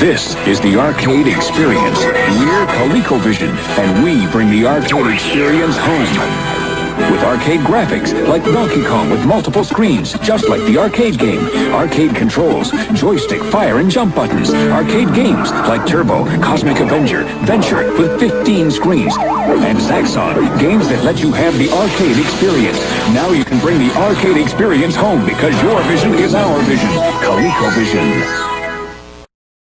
This is the arcade experience. We're ColecoVision, and we bring the arcade experience home. With arcade graphics, like Donkey Kong with multiple screens, just like the arcade game. Arcade controls, joystick, fire, and jump buttons. Arcade games, like Turbo, Cosmic Avenger, Venture, with 15 screens. And Zaxxon, games that let you have the arcade experience. Now you can bring the arcade experience home because your vision is our vision. ColecoVision.